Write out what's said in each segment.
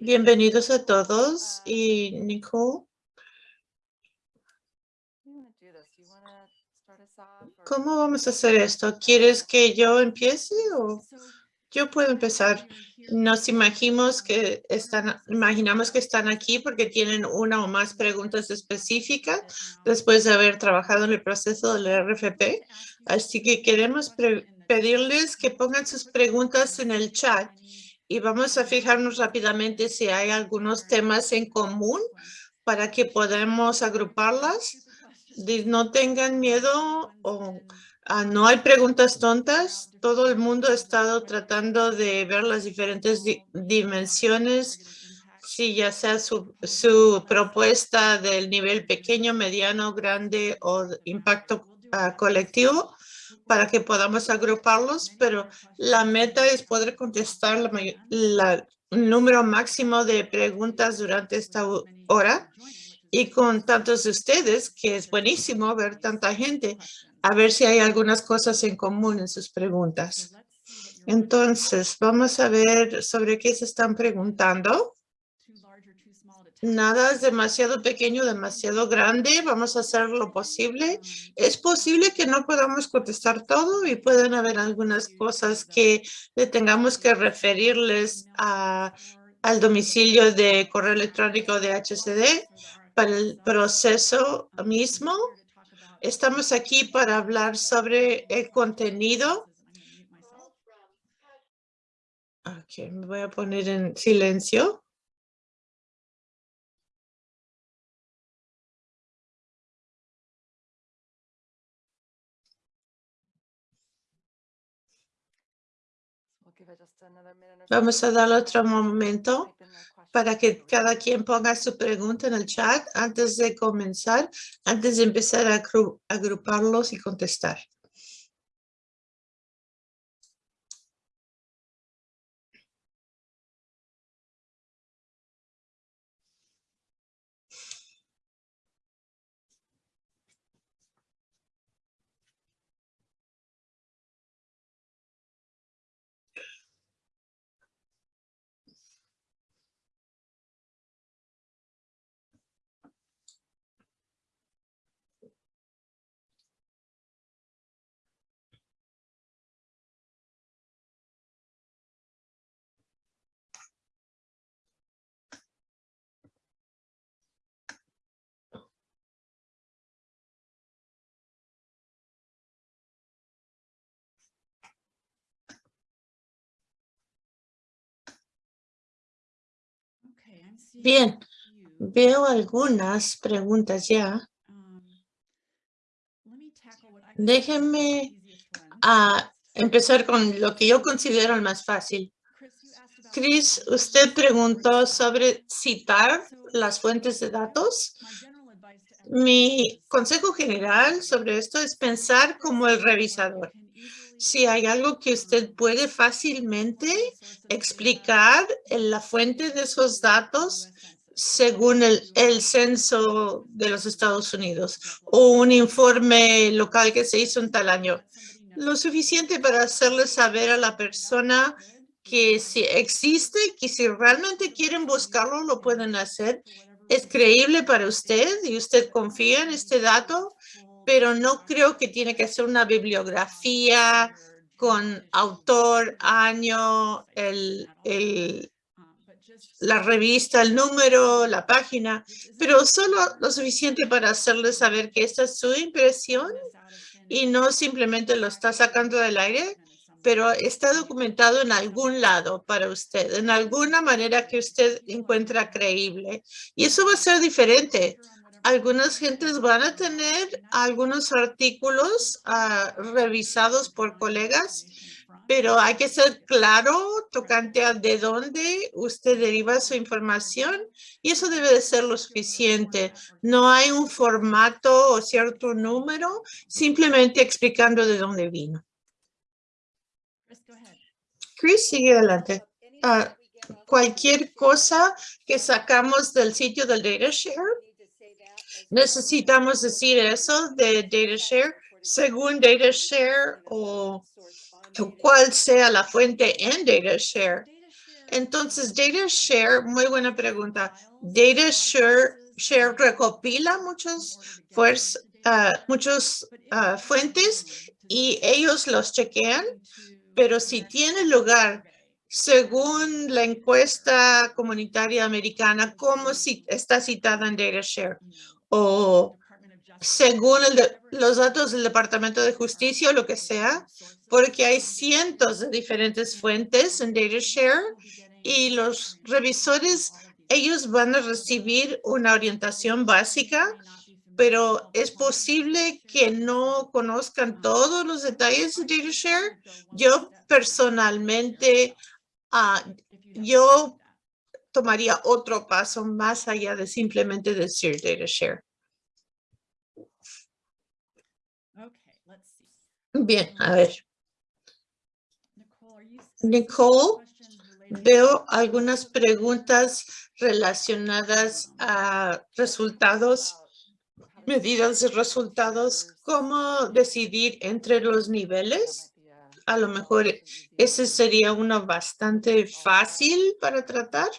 Bienvenidos a todos y Nicole. ¿Cómo vamos a hacer esto? ¿Quieres que yo empiece o yo puedo empezar? Nos imaginamos que están, imaginamos que están aquí porque tienen una o más preguntas específicas después de haber trabajado en el proceso del RFP. Así que queremos pedirles que pongan sus preguntas en el chat y vamos a fijarnos rápidamente si hay algunos temas en común para que podamos agruparlas. No tengan miedo o ah, no hay preguntas tontas. Todo el mundo ha estado tratando de ver las diferentes dimensiones, si ya sea su, su, propuesta del nivel pequeño, mediano, grande o impacto ah, colectivo para que podamos agruparlos, pero la meta es poder contestar la, número máximo de preguntas durante esta hora y con tantos de ustedes, que es buenísimo ver tanta gente, a ver si hay algunas cosas en común en sus preguntas. Entonces, vamos a ver sobre qué se están preguntando. Nada es demasiado pequeño, demasiado grande. Vamos a hacer lo posible. Es posible que no podamos contestar todo y pueden haber algunas cosas que tengamos que referirles a, al domicilio de correo electrónico de HCD para el proceso mismo. Estamos aquí para hablar sobre el contenido. Ok, me voy a poner en silencio. Vamos a dar otro momento para que cada quien ponga su pregunta en el chat antes de comenzar, antes de empezar a agruparlos y contestar. Bien, veo algunas preguntas ya. Déjenme ah, empezar con lo que yo considero el más fácil. Chris, usted preguntó sobre citar las fuentes de datos. Mi consejo general sobre esto es pensar como el revisador si hay algo que usted puede fácilmente explicar en la fuente de esos datos según el, censo de los Estados Unidos o un informe local que se hizo en tal año. Lo suficiente para hacerle saber a la persona que si existe, que si realmente quieren buscarlo, lo pueden hacer. Es creíble para usted y usted confía en este dato pero no creo que tiene que ser una bibliografía con autor, año, el, el, la revista, el número, la página, pero solo lo suficiente para hacerle saber que esta es su impresión y no simplemente lo está sacando del aire, pero está documentado en algún lado para usted, en alguna manera que usted encuentra creíble. Y eso va a ser diferente algunas gentes van a tener algunos artículos ah, revisados por colegas, pero hay que ser claro tocante a de dónde usted deriva su información y eso debe de ser lo suficiente. No hay un formato o cierto número, simplemente explicando de dónde vino. Chris, sigue adelante. Ah, cualquier cosa que sacamos del sitio del DataShare necesitamos decir eso de DataShare según DataShare o cuál sea la fuente en DataShare. Entonces, Data Share, muy buena pregunta. Data Share, recopila muchos, fuers- ah, muchos ah, fuentes y ellos los chequean, pero si tiene lugar según la encuesta comunitaria americana, como si está citada en DataShare o según el los datos del Departamento de Justicia o lo que sea, porque hay cientos de diferentes fuentes en DataShare y los revisores, ellos van a recibir una orientación básica, pero es posible que no conozcan todos los detalles de DataShare. Yo personalmente, ah, yo tomaría otro paso más allá de simplemente decir DataShare. Bien, a ver. Nicole, Veo algunas preguntas relacionadas a resultados, medidas de resultados. ¿Cómo decidir entre los niveles? A lo mejor ese sería uno bastante fácil para tratar.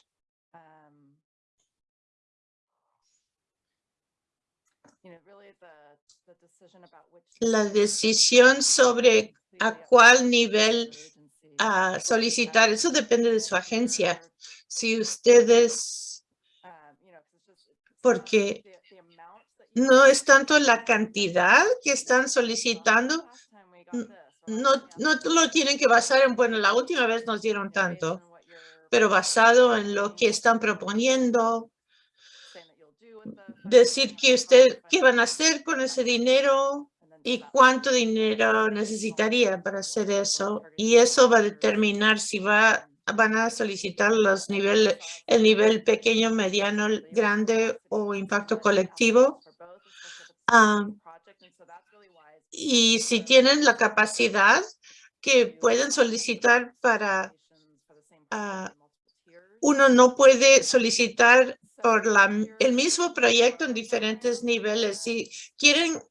La decisión sobre a cuál nivel a solicitar, eso depende de su agencia. Si ustedes, porque no es tanto la cantidad que están solicitando, no, no lo tienen que basar en, bueno, la última vez nos dieron tanto, pero basado en lo que están proponiendo, decir que usted, qué van a hacer con ese dinero y cuánto dinero necesitaría para hacer eso. Y eso va a determinar si va, van a solicitar los niveles, el nivel pequeño, mediano, grande o impacto colectivo. Ah, y si tienen la capacidad que pueden solicitar para, ah, uno no puede solicitar por la, el mismo proyecto en diferentes niveles. Si quieren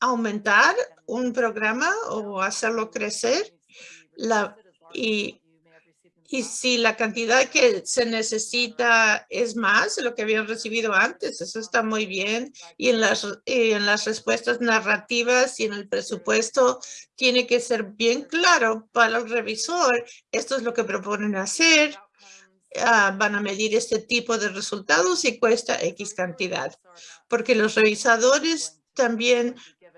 aumentar un programa o hacerlo crecer, la, y, y si la cantidad que se necesita es más de lo que habían recibido antes, eso está muy bien. Y en las, y en las respuestas narrativas y en el presupuesto tiene que ser bien claro para el revisor. Esto es lo que proponen hacer. Ah, van a medir este tipo de resultados y cuesta X cantidad. Porque los revisadores también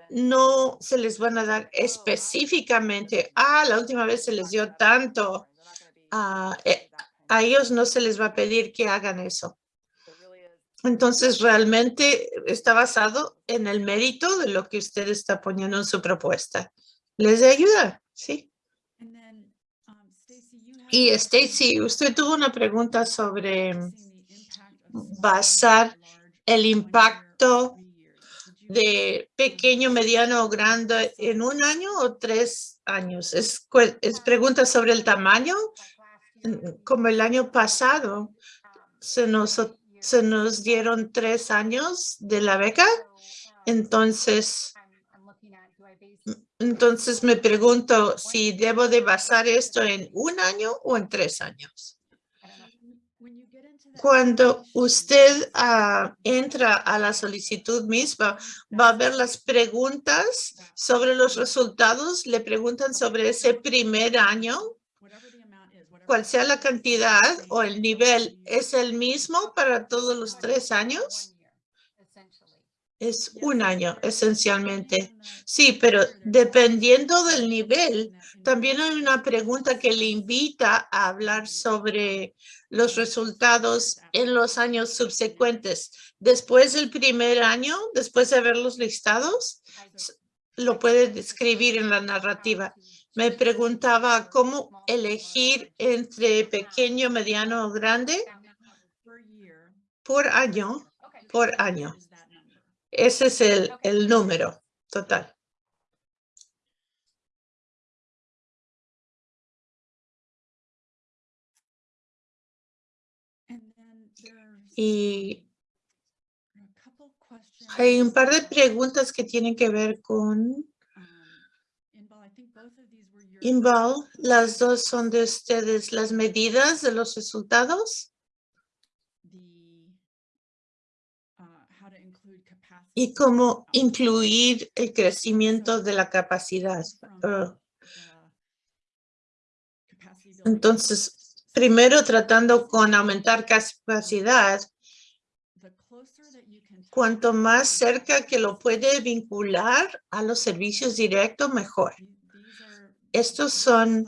no se les van a dar específicamente, ah, la última vez se les dio tanto. Ah, eh, a ellos no se les va a pedir que hagan eso. Entonces, realmente está basado en el mérito de lo que usted está poniendo en su propuesta. ¿Les ayuda? Sí. Y Stacy, usted tuvo una pregunta sobre basar el impacto de pequeño, mediano o grande en un año o tres años. Es, es pregunta sobre el tamaño. Como el año pasado, se nos, se nos dieron tres años de la beca. Entonces, entonces me pregunto si debo de basar esto en un año o en tres años. Cuando usted ah, entra a la solicitud misma, va a ver las preguntas sobre los resultados. Le preguntan sobre ese primer año, cuál sea la cantidad o el nivel. ¿Es el mismo para todos los tres años? Es un año esencialmente. Sí, pero dependiendo del nivel, también hay una pregunta que le invita a hablar sobre los resultados en los años subsecuentes. Después del primer año, después de haberlos listados, lo puede describir en la narrativa. Me preguntaba cómo elegir entre pequeño, mediano o grande. Por año, por año. Ese es el, el número total. Y hay un par de preguntas que tienen que ver con, Inval, las dos son de ustedes, las medidas de los resultados y cómo incluir el crecimiento de la capacidad. Ah. Entonces, primero tratando con aumentar capacidad, cuanto más cerca que lo puede vincular a los servicios directos, mejor. Estos son,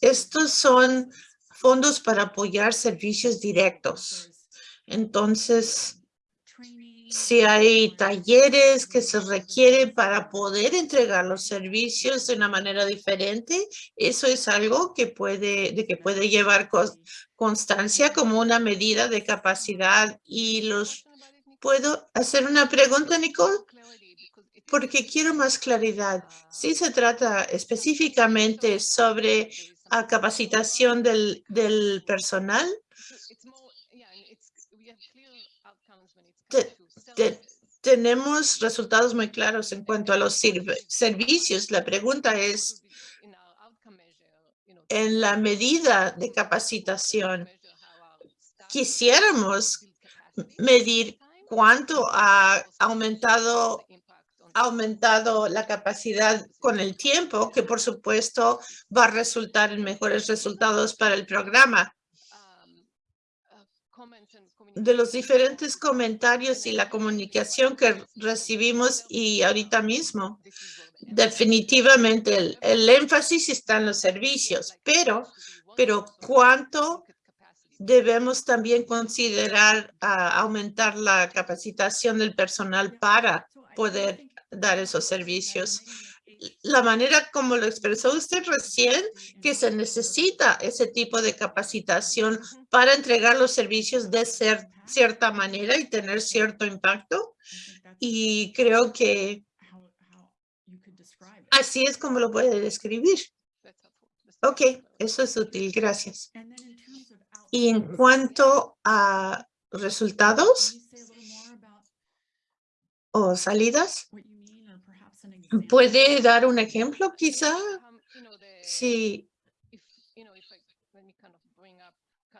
estos son fondos para apoyar servicios directos. Entonces, si hay talleres que se requieren para poder entregar los servicios de una manera diferente, eso es algo que puede, de que puede llevar constancia como una medida de capacidad. Y los puedo hacer una pregunta, Nicole, porque quiero más claridad. Si se trata específicamente sobre la capacitación del, del personal, tenemos resultados muy claros en cuanto a los servicios. La pregunta es, en la medida de capacitación, quisiéramos medir cuánto ha aumentado aumentado la capacidad con el tiempo, que por supuesto va a resultar en mejores resultados para el programa de los diferentes comentarios y la comunicación que recibimos y ahorita mismo. Definitivamente el, énfasis está en los servicios, pero, pero ¿cuánto debemos también considerar aumentar la capacitación del personal para poder dar esos servicios? La manera como lo expresó usted recién, que se necesita ese tipo de capacitación para entregar los servicios de ser, cierta manera y tener cierto impacto. Y creo que así es como lo puede describir. Ok, eso es útil, gracias. Y en cuanto a resultados o salidas, ¿Puede dar un ejemplo quizá? Sí.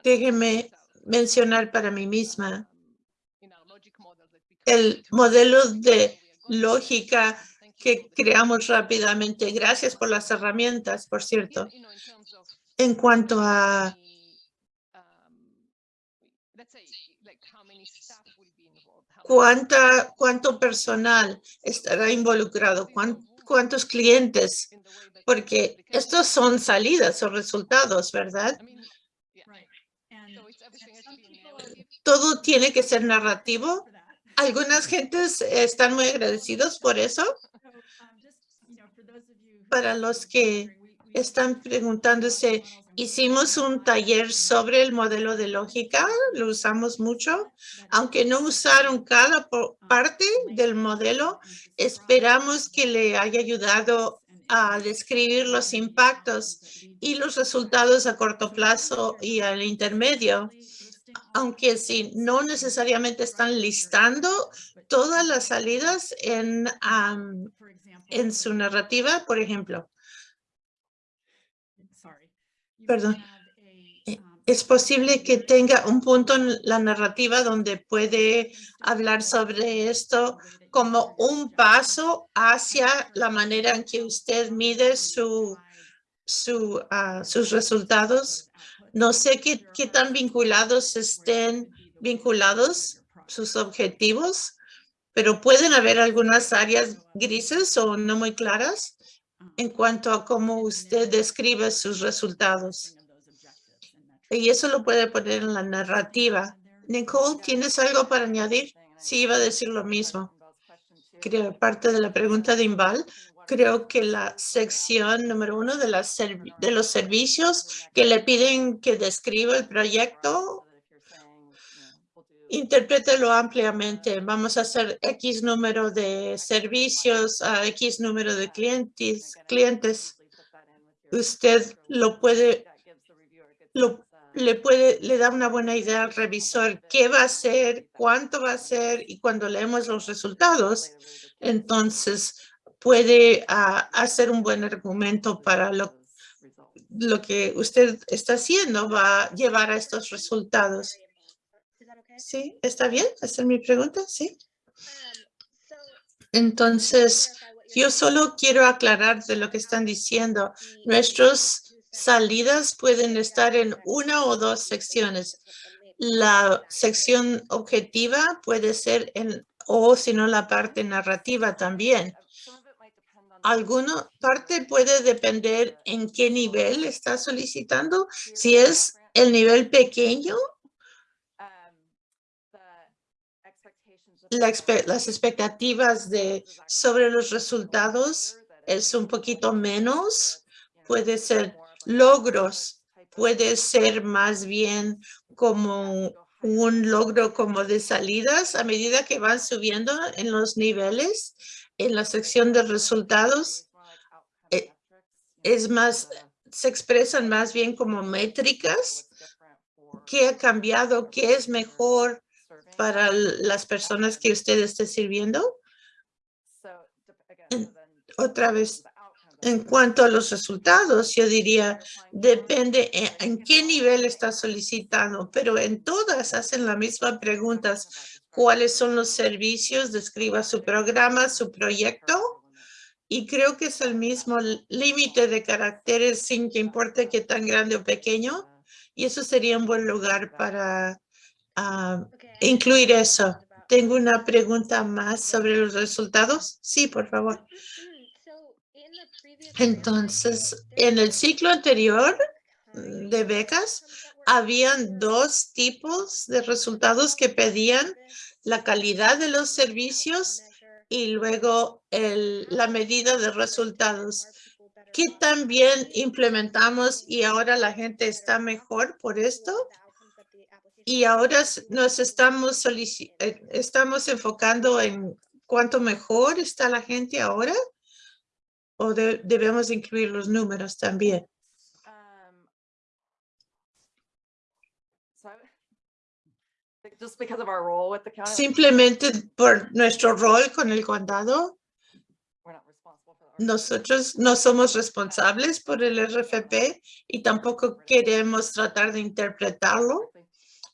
Déjeme mencionar para mí misma el modelo de lógica que creamos rápidamente. Gracias por las herramientas, por cierto. En cuanto a ¿Cuánta, ¿Cuánto personal estará involucrado? ¿Cuántos clientes? Porque estos son salidas o resultados, ¿verdad? Todo tiene que ser narrativo. Algunas gentes están muy agradecidos por eso. Para los que están preguntándose, hicimos un taller sobre el modelo de lógica, lo usamos mucho, aunque no usaron cada parte del modelo, esperamos que le haya ayudado a describir los impactos y los resultados a corto plazo y al intermedio. Aunque si no necesariamente están listando todas las salidas en, en su narrativa, por ejemplo perdón, eh, es posible que tenga un punto en la narrativa donde puede hablar sobre esto como un paso hacia la manera en que usted mide su, su, ah, sus resultados. No sé qué, qué tan vinculados estén vinculados sus objetivos, pero pueden haber algunas áreas grises o no muy claras en cuanto a cómo usted describe sus resultados. Y eso lo puede poner en la narrativa. Nicole, ¿tienes algo para añadir? Sí, iba a decir lo mismo. Creo, parte de la pregunta de Imbal, creo que la sección número uno de, de los servicios que le piden que describa el proyecto Interprételo ampliamente. Vamos a hacer X número de servicios a X número de clientes. clientes. Usted lo puede, lo, le puede, le da una buena idea al revisor qué va a hacer, cuánto va a hacer y cuando leemos los resultados, entonces puede ah, hacer un buen argumento para lo, lo que usted está haciendo va a llevar a estos resultados. Sí, ¿está bien? ¿Esa es mi pregunta? Sí. Entonces, yo solo quiero aclarar de lo que están diciendo. Nuestras salidas pueden estar en una o dos secciones. La sección objetiva puede ser en, o si no, la parte narrativa también. Alguna parte puede depender en qué nivel está solicitando. Si es el nivel pequeño, las expectativas de sobre los resultados es un poquito menos, puede ser logros, puede ser más bien como un logro como de salidas a medida que van subiendo en los niveles en la sección de resultados eh, es más se expresan más bien como métricas qué ha cambiado qué es mejor para las personas que usted esté sirviendo. otra vez, en cuanto a los resultados, yo diría, depende en, qué nivel está solicitando, pero en todas hacen la misma pregunta. ¿Cuáles son los servicios? Describa su programa, su proyecto. Y creo que es el mismo límite de caracteres sin que importe qué tan grande o pequeño. Y eso sería un buen lugar para incluir eso. Tengo una pregunta más sobre los resultados. Sí, por favor. Entonces, en el ciclo anterior de becas, habían dos tipos de resultados que pedían la calidad de los servicios y luego el, la medida de resultados que también implementamos y ahora la gente está mejor por esto y ahora nos estamos, eh, estamos enfocando en cuánto mejor está la gente ahora o debemos incluir los números también. Um, Simplemente por nuestro rol con el condado, nosotros no somos responsables por el RFP y tampoco queremos tratar de interpretarlo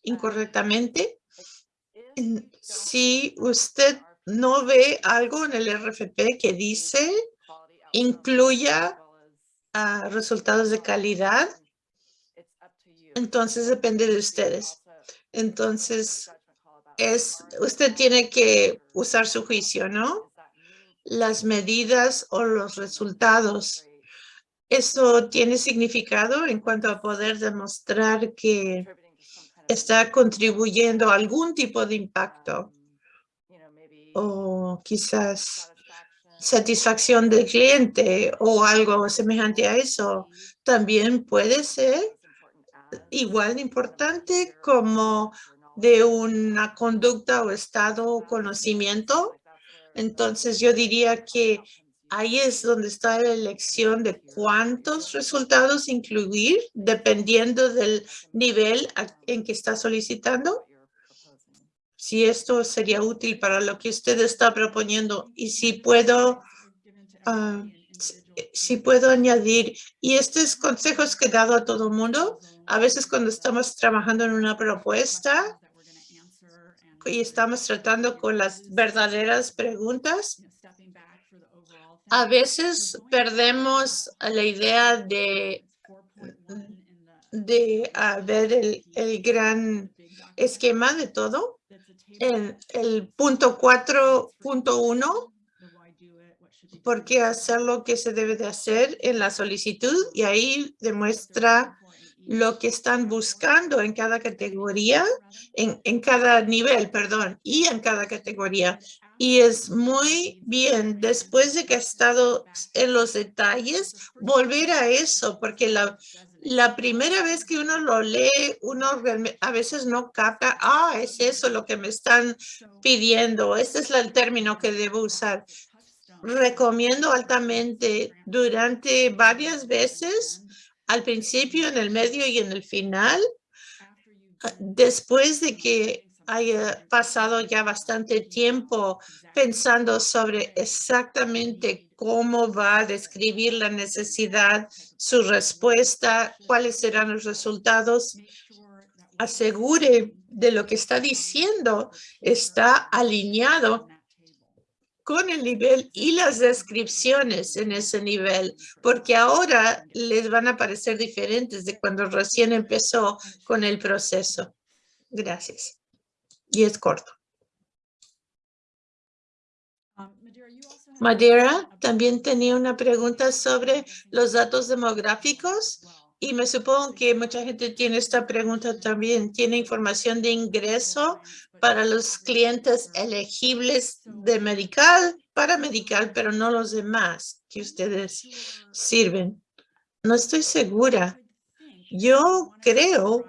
incorrectamente. Si usted no ve algo en el RFP que dice incluya resultados de calidad, entonces depende de ustedes. Entonces, es usted tiene que usar su juicio, ¿no? Las medidas o los resultados. Eso tiene significado en cuanto a poder demostrar que está contribuyendo a algún tipo de impacto o quizás satisfacción del cliente o algo semejante a eso también puede ser igual de importante como de una conducta o estado o conocimiento. Entonces yo diría que ahí es donde está la elección de cuántos resultados incluir dependiendo del nivel en que está solicitando. Si esto sería útil para lo que usted está proponiendo y si puedo, ah, si puedo añadir, y estos consejos que he dado a todo mundo, a veces cuando estamos trabajando en una propuesta y estamos tratando con las verdaderas preguntas, a veces perdemos la idea de, de ver el, el gran esquema de todo. En el punto 4.1, por qué hacer lo que se debe de hacer en la solicitud y ahí demuestra lo que están buscando en cada categoría, en, en cada nivel, perdón, y en cada categoría. Y es muy bien, después de que ha estado en los detalles, volver a eso, porque la, la primera vez que uno lo lee, uno a veces no capta, ah, es eso lo que me están pidiendo, ese es el término que debo usar. Recomiendo altamente durante varias veces, al principio, en el medio y en el final, después de que haya pasado ya bastante tiempo pensando sobre exactamente cómo va a describir la necesidad, su respuesta, cuáles serán los resultados. Asegure de lo que está diciendo está alineado con el nivel y las descripciones en ese nivel, porque ahora les van a parecer diferentes de cuando recién empezó con el proceso. Gracias. Y es corto. Madeira también tenía una pregunta sobre los datos demográficos y me supongo que mucha gente tiene esta pregunta también. ¿Tiene información de ingreso para los clientes elegibles de medical, para medical, pero no los demás que ustedes sirven? No estoy segura. Yo creo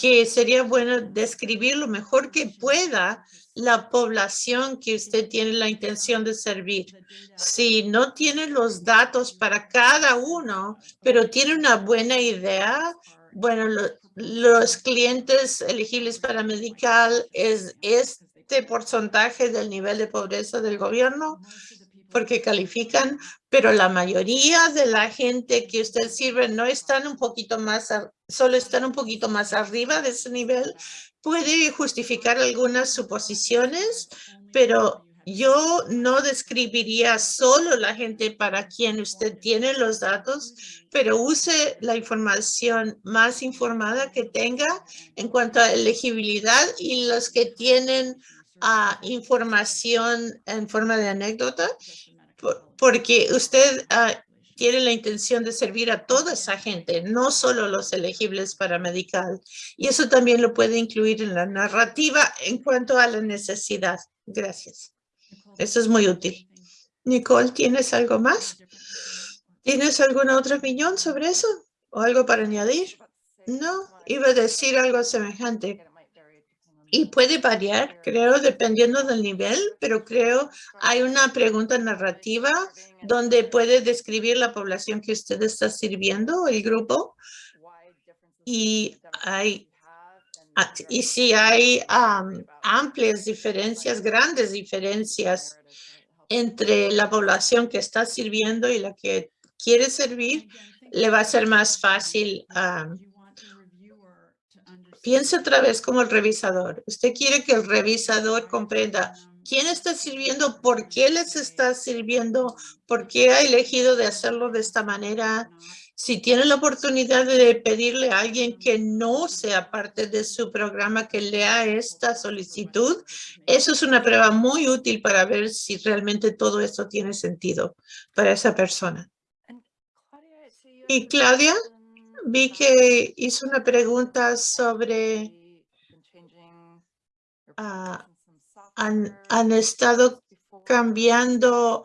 que sería bueno describir lo mejor que pueda la población que usted tiene la intención de servir. Si no tiene los datos para cada uno, pero tiene una buena idea, bueno, los clientes elegibles para medical es este porcentaje del nivel de pobreza del gobierno porque califican, pero la mayoría de la gente que usted sirve no están un poquito más, solo están un poquito más arriba de ese nivel. Puede justificar algunas suposiciones, pero yo no describiría solo la gente para quien usted tiene los datos, pero use la información más informada que tenga en cuanto a elegibilidad y los que tienen uh, información en forma de anécdota, porque usted uh, tiene la intención de servir a toda esa gente, no solo los elegibles para medical. Y eso también lo puede incluir en la narrativa en cuanto a la necesidad. Gracias. Eso es muy útil. Nicole, ¿tienes algo más? ¿Tienes alguna otra opinión sobre eso? ¿O algo para añadir? No, iba a decir algo semejante. Y puede variar, creo, dependiendo del nivel, pero creo hay una pregunta narrativa donde puede describir la población que usted está sirviendo, el grupo. Y hay Ah, y si hay amplias diferencias, grandes diferencias entre la población que está sirviendo y la que quiere servir, le va a ser más fácil. Piensa otra vez como el revisador. Usted quiere que el revisador comprenda quién está sirviendo, por qué les está sirviendo, por qué ha elegido de hacerlo de esta manera si tiene la oportunidad de pedirle a alguien que no sea parte de su programa que lea esta solicitud, eso es una prueba muy útil para ver si realmente todo esto tiene sentido para esa persona. Y Claudia, vi que hizo una pregunta sobre ah, han, han estado cambiando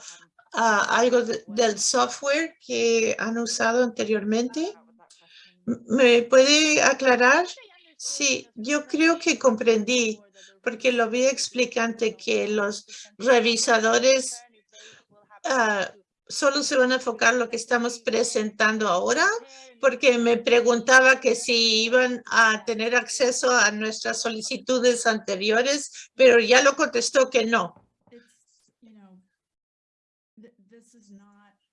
algo del software que han usado anteriormente? ¿Me puede aclarar? Sí, yo creo que comprendí, porque lo vi explicante que los revisadores ah, solo se van a enfocar lo que estamos presentando ahora, porque me preguntaba que si iban a tener acceso a nuestras solicitudes anteriores, pero ya lo contestó que no.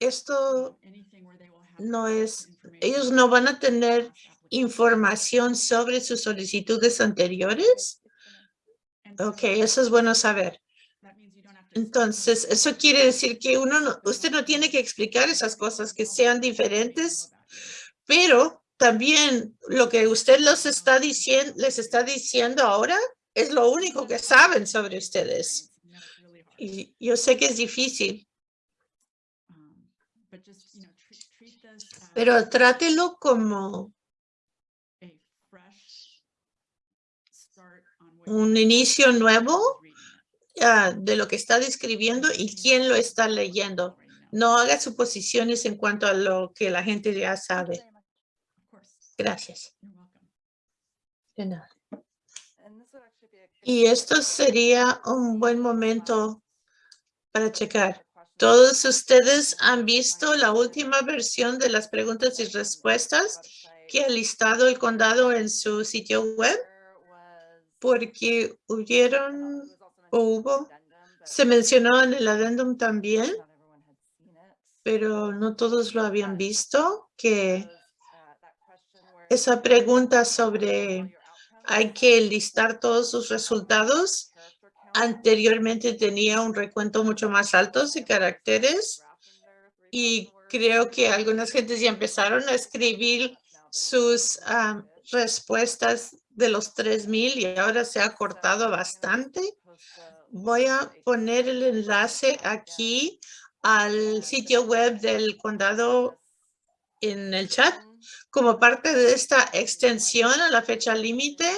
esto no es, ellos no van a tener información sobre sus solicitudes anteriores. Ok, eso es bueno saber. Entonces, eso quiere decir que uno no, usted no tiene que explicar esas cosas que sean diferentes, pero también lo que usted los está diciendo, les está diciendo ahora es lo único que saben sobre ustedes. Y yo sé que es difícil, pero trátelo como un inicio nuevo de lo que está describiendo y quién lo está leyendo. No haga suposiciones en cuanto a lo que la gente ya sabe. Gracias. Y esto sería un buen momento para checar. Todos ustedes han visto la última versión de las preguntas y respuestas que ha listado el condado en su sitio web porque hubieron hubo, se mencionó en el adendum también, pero no todos lo habían visto, que esa pregunta sobre hay que listar todos sus resultados. Anteriormente tenía un recuento mucho más alto de caracteres y creo que algunas gentes ya empezaron a escribir sus ah, respuestas de los 3000 y ahora se ha cortado bastante. Voy a poner el enlace aquí al sitio web del condado en el chat. Como parte de esta extensión a la fecha límite,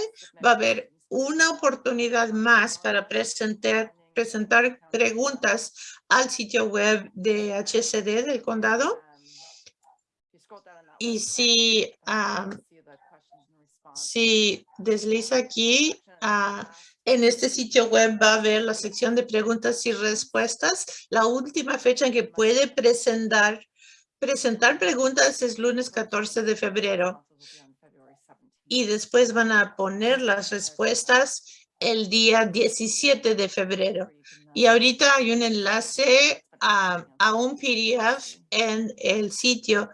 va a haber una oportunidad más para presentar, presentar preguntas al sitio web de HCD del condado. Y si, si desliza aquí, ah, en este sitio web va a ver la sección de preguntas y respuestas. La última fecha en que puede presentar, presentar preguntas es lunes 14 de febrero. Y después van a poner las respuestas el día 17 de febrero. Y ahorita hay un enlace a, a un PDF en el sitio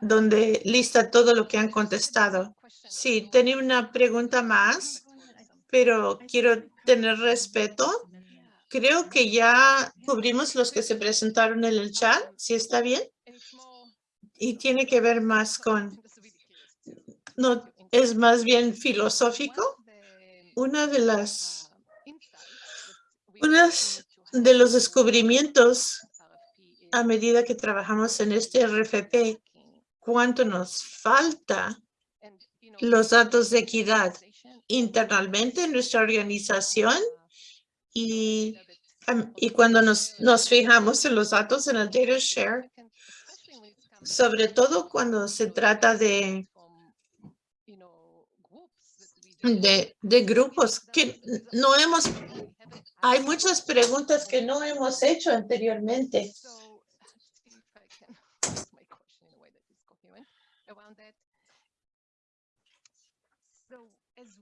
donde lista todo lo que han contestado. Sí, tenía una pregunta más, pero quiero tener respeto. Creo que ya cubrimos los que se presentaron en el chat, si está bien. Y tiene que ver más con, no, es más bien filosófico. Una de las, unas de los descubrimientos a medida que trabajamos en este RFP cuánto nos falta los datos de equidad internamente en nuestra organización y, y cuando nos, nos fijamos en los datos en el data share, sobre todo cuando se trata de, de, de grupos que no hemos, hay muchas preguntas que no hemos hecho anteriormente.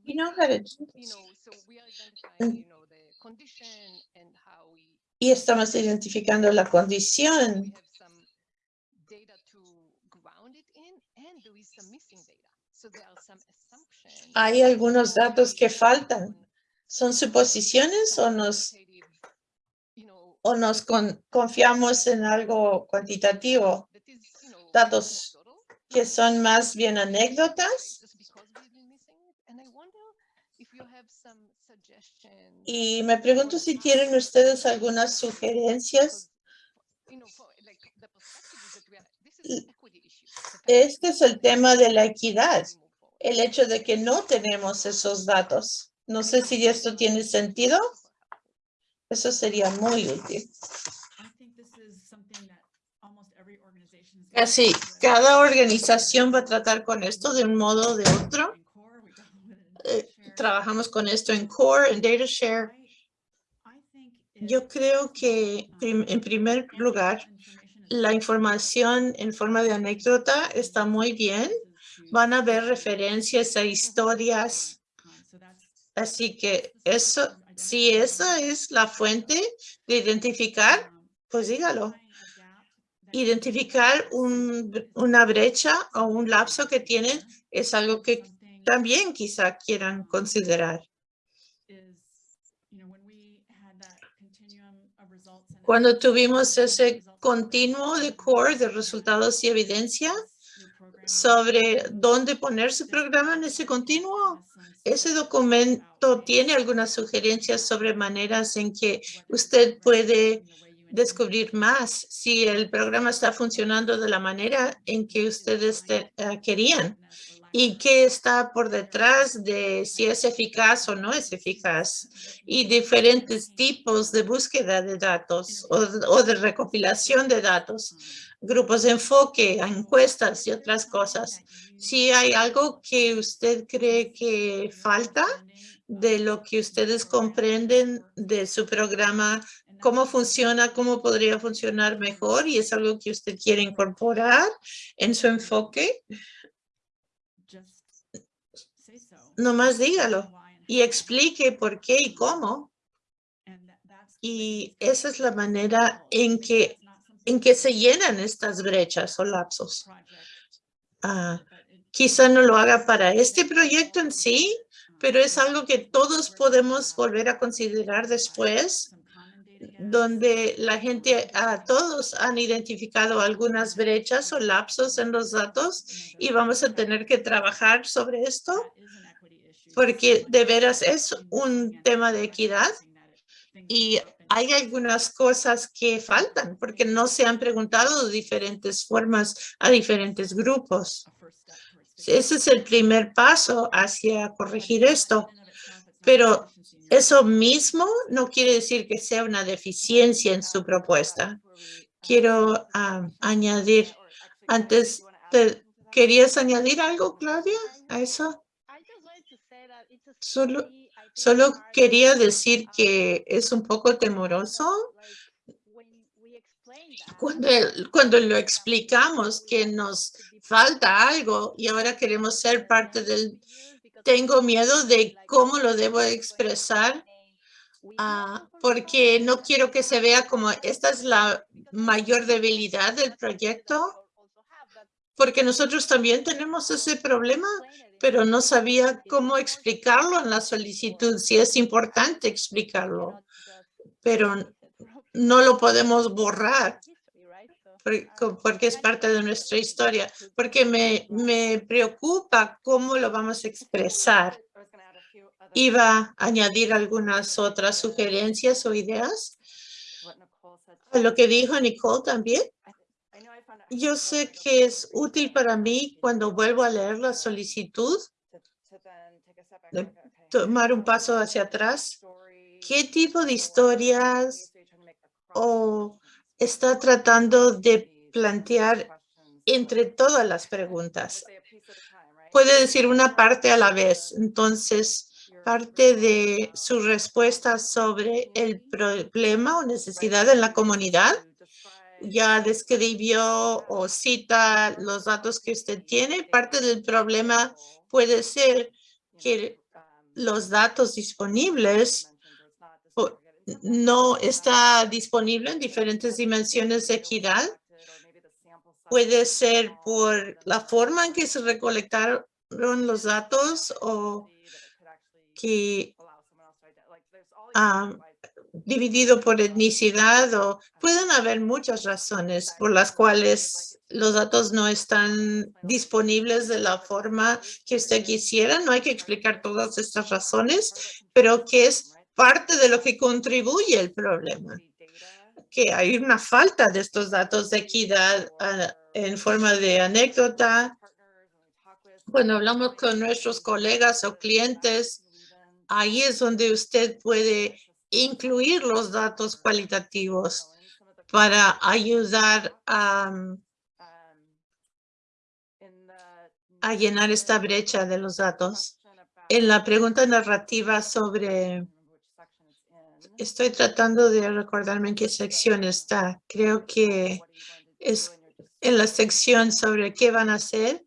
You know how to y estamos identificando la condición. Hay algunos datos que faltan son suposiciones o nos o nos confiamos en algo cuantitativo datos que son más bien anécdotas Y me pregunto si tienen ustedes algunas sugerencias. Este es el tema de la equidad, el hecho de que no tenemos esos datos. No sé si esto tiene sentido. Eso sería muy útil. Casi cada organización va a tratar con esto de un modo o de otro. Eh, trabajamos con esto en Core, en DataShare. Yo creo que en primer lugar, la información en forma de anécdota está muy bien. Van a ver referencias a historias. Así que eso, si esa es la fuente de identificar, pues dígalo. Identificar una brecha o un lapso que tienen es algo que también quizá quieran considerar. Cuando tuvimos ese continuo de core de resultados y evidencia sobre dónde poner su programa en ese continuo, ese documento tiene algunas sugerencias sobre maneras en que usted puede descubrir más si el programa está funcionando de la manera en que ustedes eh, querían y qué está por detrás de si es eficaz o no es eficaz y diferentes tipos de búsqueda de datos o, de recopilación de datos, grupos de enfoque, encuestas y otras cosas. Si hay algo que usted cree que falta de lo que ustedes comprenden de su programa, cómo funciona, cómo podría funcionar mejor y es algo que usted quiere incorporar en su enfoque, nomás dígalo y explique por qué y cómo. Y esa es la manera en que en que se llenan estas brechas o lapsos. Ah, quizá no lo haga para este proyecto en sí, pero es algo que todos podemos volver a considerar después, donde la gente, todos han identificado algunas brechas o lapsos en los datos y vamos a tener que trabajar sobre esto porque de veras es un tema de equidad y hay algunas cosas que faltan porque no se han preguntado de diferentes formas a diferentes grupos. Ese es el primer paso hacia corregir esto. Pero eso mismo no quiere decir que sea una deficiencia en su propuesta. Quiero ah, añadir, antes, ¿querías añadir algo, Claudia, a eso? Solo, solo quería decir que es un poco temoroso cuando, cuando lo explicamos que nos falta algo y ahora queremos ser parte del... Tengo miedo de cómo lo debo expresar ah, porque no quiero que se vea como esta es la mayor debilidad del proyecto porque nosotros también tenemos ese problema, pero no sabía cómo explicarlo en la solicitud, si es importante explicarlo, pero no lo podemos borrar porque es parte de nuestra historia, porque me, me preocupa cómo lo vamos a expresar. Iba a añadir algunas otras sugerencias o ideas a lo que dijo Nicole también. Yo sé que es útil para mí cuando vuelvo a leer la solicitud, tomar un paso hacia atrás. ¿Qué tipo de historias o está tratando de plantear entre todas las preguntas? Puede decir una parte a la vez. Entonces, parte de su respuesta sobre el problema o necesidad en la comunidad ya describió o cita los datos que usted tiene. Parte del problema puede ser que los datos disponibles no está disponible en diferentes dimensiones de equidad. Puede ser por la forma en que se recolectaron los datos o que dividido por etnicidad o pueden haber muchas razones por las cuales los datos no están disponibles de la forma que usted quisiera. No hay que explicar todas estas razones, pero que es parte de lo que contribuye el problema. Que hay una falta de estos datos de equidad ah, en forma de anécdota. Cuando hablamos con nuestros colegas o clientes, ahí es donde usted puede incluir los datos cualitativos para ayudar a, a llenar esta brecha de los datos. En la pregunta narrativa sobre, estoy tratando de recordarme en qué sección está. Creo que es en la sección sobre qué van a hacer.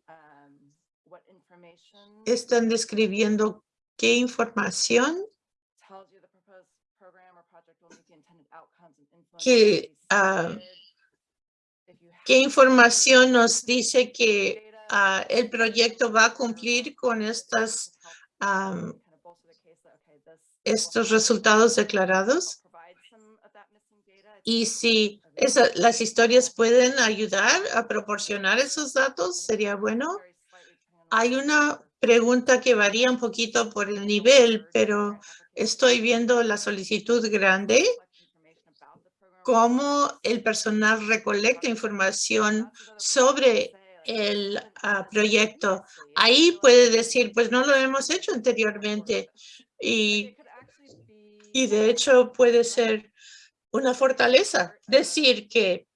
Están describiendo qué información que, ah, qué información nos dice que ah, el proyecto va a cumplir con estas, estos resultados declarados. Y si las historias pueden ayudar a proporcionar esos datos, sería bueno. Hay una pregunta que varía un poquito por el nivel, pero estoy viendo la solicitud grande cómo el personal recolecta información sobre el ah, proyecto. Ahí puede decir, pues no lo hemos hecho anteriormente. Y, y de hecho puede ser una fortaleza. Decir que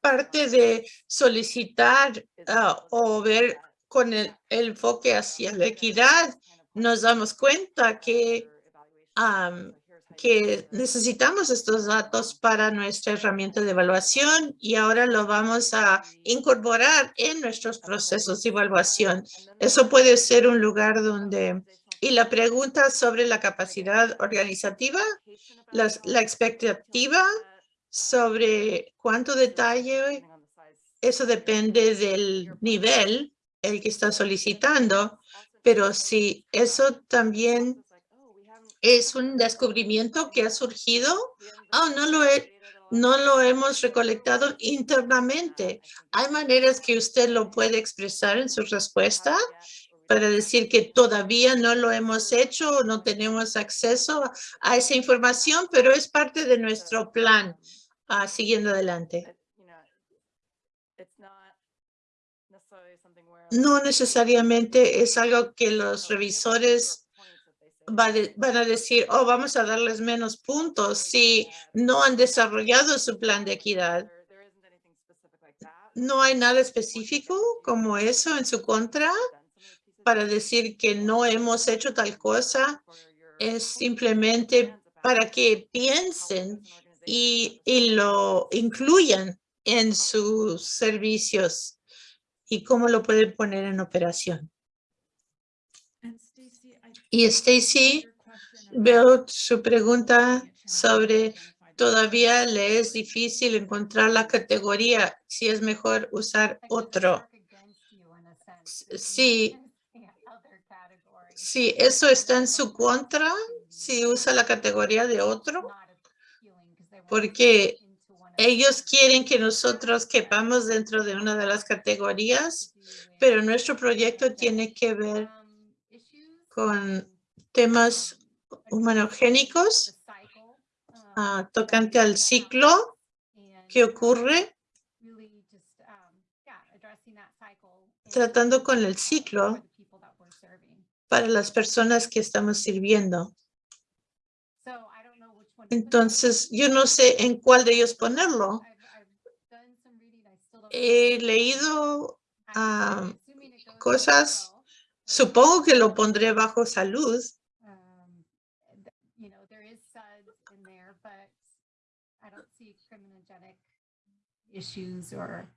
parte de solicitar ah, o ver con el, enfoque hacia la equidad, nos damos cuenta que que necesitamos estos datos para nuestra herramienta de evaluación y ahora lo vamos a incorporar en nuestros procesos de evaluación. Eso puede ser un lugar donde... Y la pregunta sobre la capacidad organizativa, la expectativa sobre cuánto detalle, eso depende del nivel el que está solicitando, pero si eso también es un descubrimiento que ha surgido, oh, no lo he, no lo hemos recolectado internamente. Hay maneras que usted lo puede expresar en su respuesta para decir que todavía no lo hemos hecho, no tenemos acceso a esa información, pero es parte de nuestro plan uh, siguiendo adelante. No necesariamente es algo que los revisores van a decir, oh, vamos a darles menos puntos si no han desarrollado su plan de equidad. No hay nada específico como eso en su contra para decir que no hemos hecho tal cosa. Es simplemente para que piensen y, y lo incluyan en sus servicios y cómo lo pueden poner en operación. Y Stacy, veo su pregunta sobre todavía le es difícil encontrar la categoría si es mejor usar otro. Sí, sí, eso está en su contra si usa la categoría de otro, porque ellos quieren que nosotros quepamos dentro de una de las categorías, pero nuestro proyecto tiene que ver con temas humanogénicos uh, tocante al ciclo que ocurre tratando con el ciclo para las personas que estamos sirviendo. Entonces, yo no sé en cuál de ellos ponerlo. He leído uh, cosas Supongo que lo pondré bajo salud. Um, you know, there is SUDS in there, but I don't see criminogenic issues or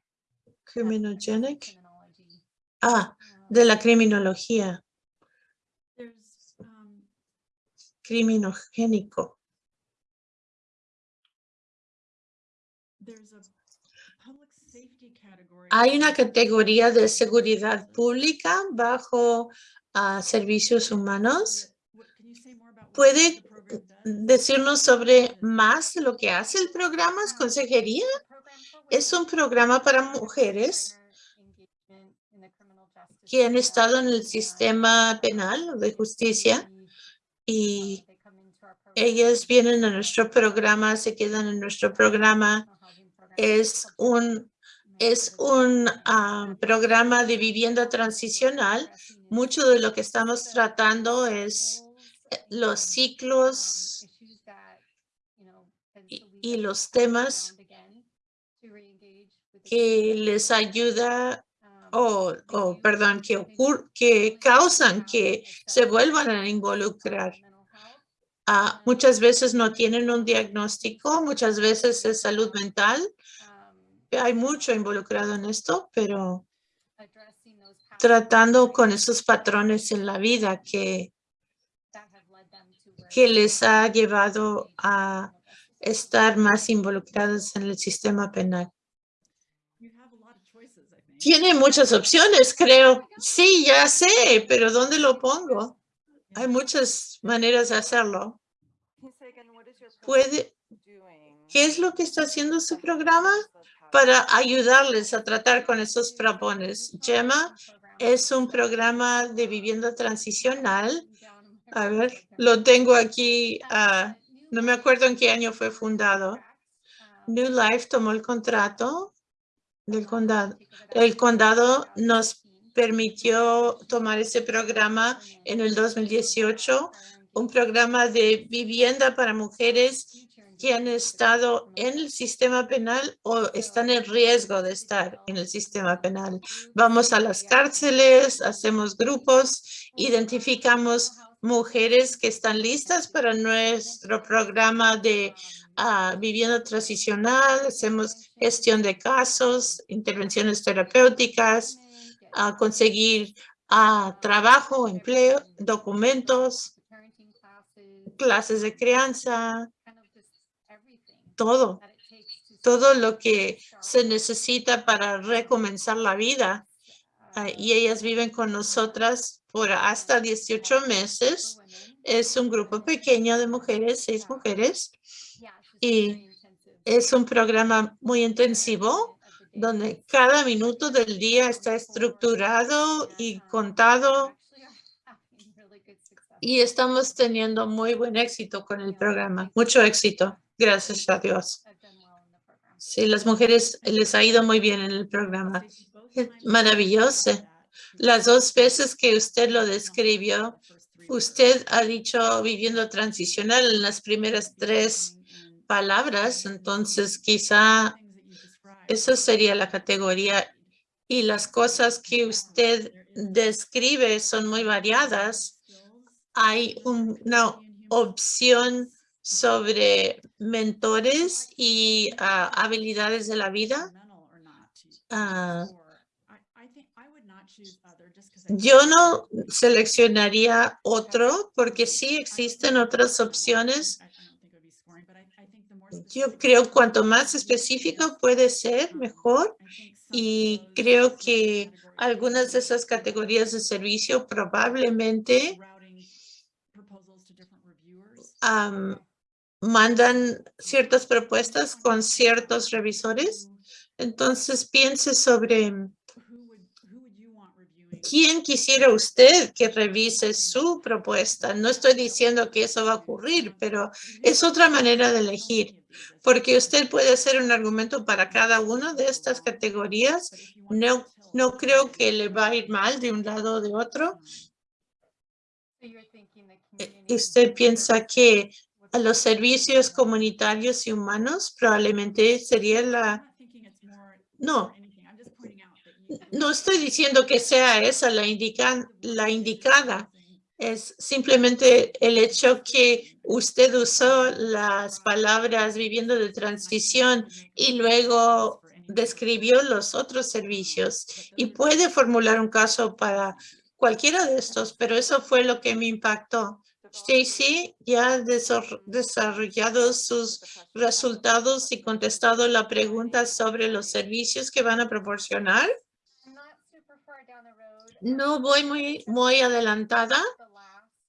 Criminogenic. criminology. Ah, Um, de la criminología, There's, um, criminogénico. Hay una categoría de seguridad pública bajo ah, servicios humanos. ¿Puede decirnos sobre más de lo que hace el programa? ¿Es consejería? Es un programa para mujeres que han estado en el sistema penal de justicia y ellas vienen a nuestro programa, se quedan en nuestro programa. Es un, es un ah, programa de vivienda transicional. Mucho de lo que estamos tratando es eh, los ciclos y, los temas que les ayuda o, o perdón, que ocur que causan que se vuelvan a involucrar. Ah, muchas veces no tienen un diagnóstico, muchas veces es salud mental. Hay mucho involucrado en esto, pero tratando con esos patrones en la vida que, que les ha llevado a estar más involucrados en el sistema penal. You have a lot of choices, I think. Tiene muchas opciones, creo. Sí, ya sé, pero ¿dónde lo pongo? Hay muchas maneras de hacerlo. Puede, ¿qué es lo que está haciendo su programa para ayudarles a tratar con esos propones? Gemma es un programa de vivienda transicional. A ver, lo tengo aquí. ah, no me acuerdo en qué año fue fundado. New Life tomó el contrato del condado. El condado nos permitió tomar ese programa en el 2018, un programa de vivienda para mujeres que han estado en el sistema penal o están en riesgo de estar en el sistema penal. Vamos a las cárceles, hacemos grupos, identificamos mujeres que están listas para nuestro programa de ah, vivienda transicional, hacemos gestión de casos, intervenciones terapéuticas, a conseguir ah, trabajo, empleo, documentos, clases de crianza, todo todo lo que se necesita para recomenzar la vida. Ah, y ellas viven con nosotras por hasta 18 meses. Es un grupo pequeño de mujeres, seis mujeres. Y es un programa muy intensivo donde cada minuto del día está estructurado y contado y estamos teniendo muy buen éxito con el programa, mucho éxito, gracias a Dios. Sí, las mujeres les ha ido muy bien en el programa. Maravilloso. Las dos veces que usted lo describió, usted ha dicho viviendo transicional en las primeras tres palabras, entonces quizá eso sería la categoría. Y las cosas que usted describe son muy variadas. Hay una opción sobre mentores y ah, habilidades de la vida. Ah, yo no seleccionaría otro porque sí existen otras opciones yo creo cuanto más específico puede ser, mejor. Y creo que algunas de esas categorías de servicio probablemente mandan ciertas propuestas con ciertos revisores. Entonces piense sobre quién quisiera usted que revise su propuesta. No estoy diciendo que eso va a ocurrir, pero es otra manera de elegir porque usted puede hacer un argumento para cada una de estas categorías. No, no creo que le va a ir mal de un lado o de otro. Eh, usted piensa que a los servicios comunitarios y humanos probablemente sería la... No, no estoy diciendo que sea esa la, indica, la indicada, es simplemente el hecho que usted usó las palabras viviendo de transición y luego describió los otros servicios y puede formular un caso para cualquiera de estos, pero eso fue lo que me impactó. Stacy ya ha desarrollado sus resultados y contestado la pregunta sobre los servicios que van a proporcionar. No voy muy, muy adelantada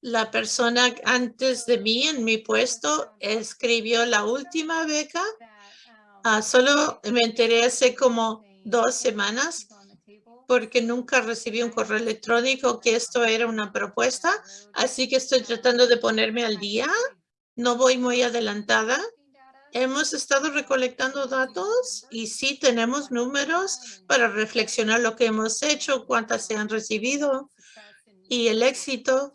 la persona antes de mí en mi puesto escribió la última beca. Ah, solo me enteré hace como dos semanas porque nunca recibí un correo electrónico que esto era una propuesta. Así que estoy tratando de ponerme al día. No voy muy adelantada. Hemos estado recolectando datos y sí tenemos números para reflexionar lo que hemos hecho, cuántas se han recibido y el éxito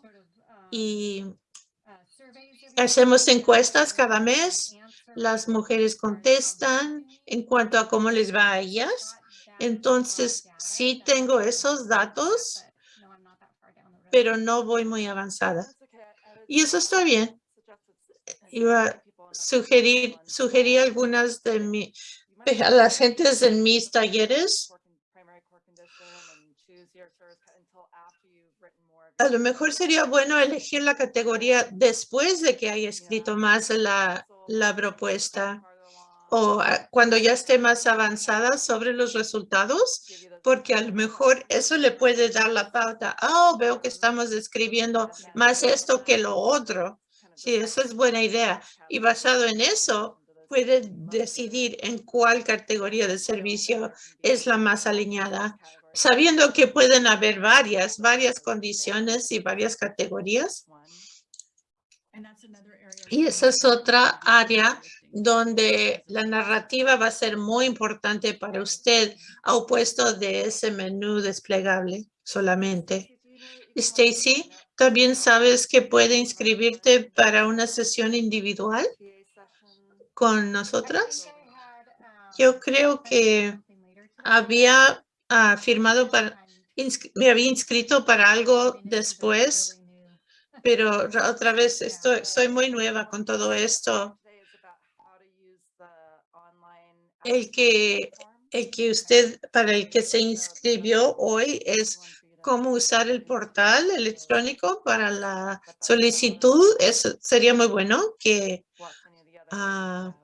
hacemos encuestas cada mes. Las mujeres contestan en cuanto a cómo les va a ellas. Entonces, sí tengo esos datos, pero no voy muy avanzada. Y eso está bien. Iba a sugerir, sugerir algunas de mi, a las gentes en mis talleres a lo mejor sería bueno elegir la categoría después de que haya escrito más la, la propuesta o cuando ya esté más avanzada sobre los resultados, porque a lo mejor eso le puede dar la pauta. Oh, veo que estamos describiendo más esto que lo otro. Sí, esa es buena idea. Y basado en eso, puede decidir en cuál categoría de servicio es la más alineada sabiendo que pueden haber varias, varias condiciones y varias categorías. Y esa es otra área donde la narrativa va a ser muy importante para usted, opuesto de ese menú desplegable solamente. Stacy, ¿también sabes que puede inscribirte para una sesión individual con nosotras? Yo creo que había ha firmado para, me había inscrito para algo después, pero otra vez estoy, soy muy nueva con todo esto. El que, el que usted, para el que se inscribió hoy es cómo usar el portal electrónico para la solicitud. Eso sería muy bueno que, ah,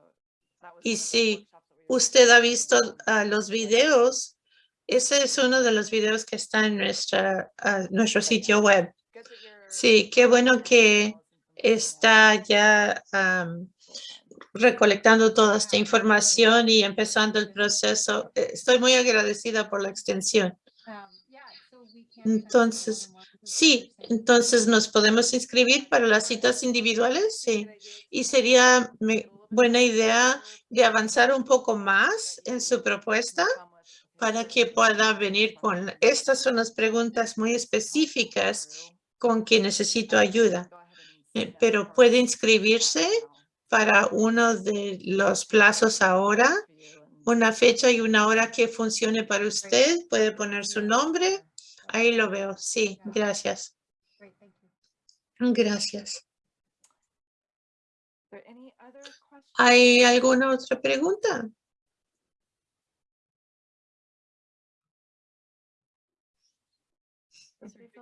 y si usted ha visto ah, los videos, ese es uno de los videos que está en nuestra, ah, nuestro sitio web. Sí, qué bueno que está ya recolectando toda esta información y empezando el proceso. Eh, Estoy muy agradecida por la extensión. Entonces, Sí, entonces nos podemos inscribir para las citas individuales, sí. Y sería buena idea de avanzar un poco más en su propuesta para que pueda venir con, estas son las preguntas muy específicas con que necesito ayuda. Eh, Pero puede inscribirse para uno de los plazos ahora, una fecha y una hora que funcione para usted. Puede poner su nombre. Ahí lo veo. Sí, gracias. Gracias. ¿Hay alguna otra pregunta?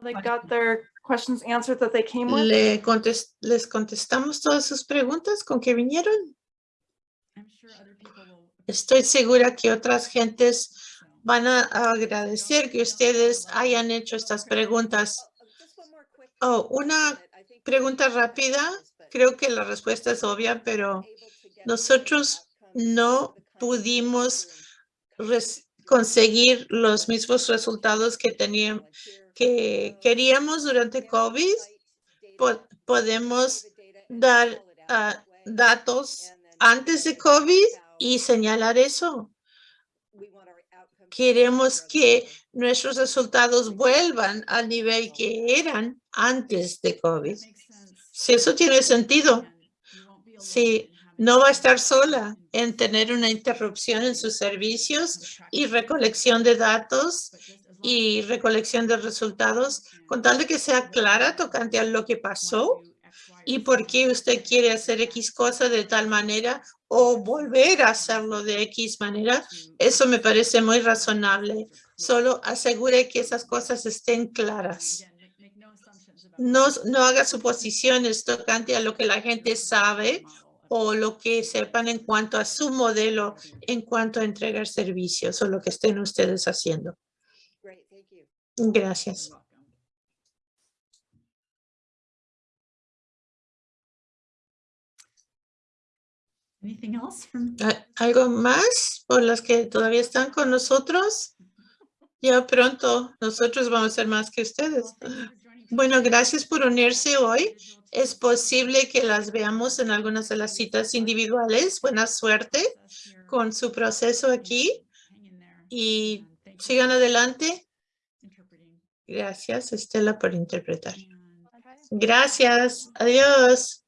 They got their questions answered that they came with? Le contes- ¿Les contestamos todas sus preguntas con que vinieron? I'm sure other people will. Estoy segura que otras gentes van a agradecer que ustedes hayan hecho estas preguntas. Oh, una pregunta rápida. Creo que la respuesta es obvia, pero nosotros no pudimos conseguir los mismos resultados que teníamos, que queríamos durante COVID. Po- podemos dar ah, datos antes de COVID y señalar eso. Queremos que nuestros resultados vuelvan al nivel que eran antes de COVID. Si eso tiene sentido, having no va a estar sola en tener una interrupción en sus servicios y recolección de datos y recolección de resultados, con tal de que sea clara tocante a lo que pasó y por qué usted quiere hacer X cosa de tal manera o volver a hacerlo de X manera. Eso me parece muy razonable. Solo asegure que esas cosas estén claras. No, no haga suposiciones tocante a lo que la gente sabe o lo que sepan en cuanto a su modelo, en cuanto a entregar servicios o lo que estén ustedes haciendo. Gracias. Anything else ¿Algo más por las que todavía están con nosotros? Ya pronto nosotros vamos a ser más que ustedes. Bueno, gracias por unirse hoy. Es posible que las veamos en algunas de las citas individuales. Buena suerte con su proceso aquí y sigan adelante. Gracias, Estela, por interpretar. Gracias. Adiós.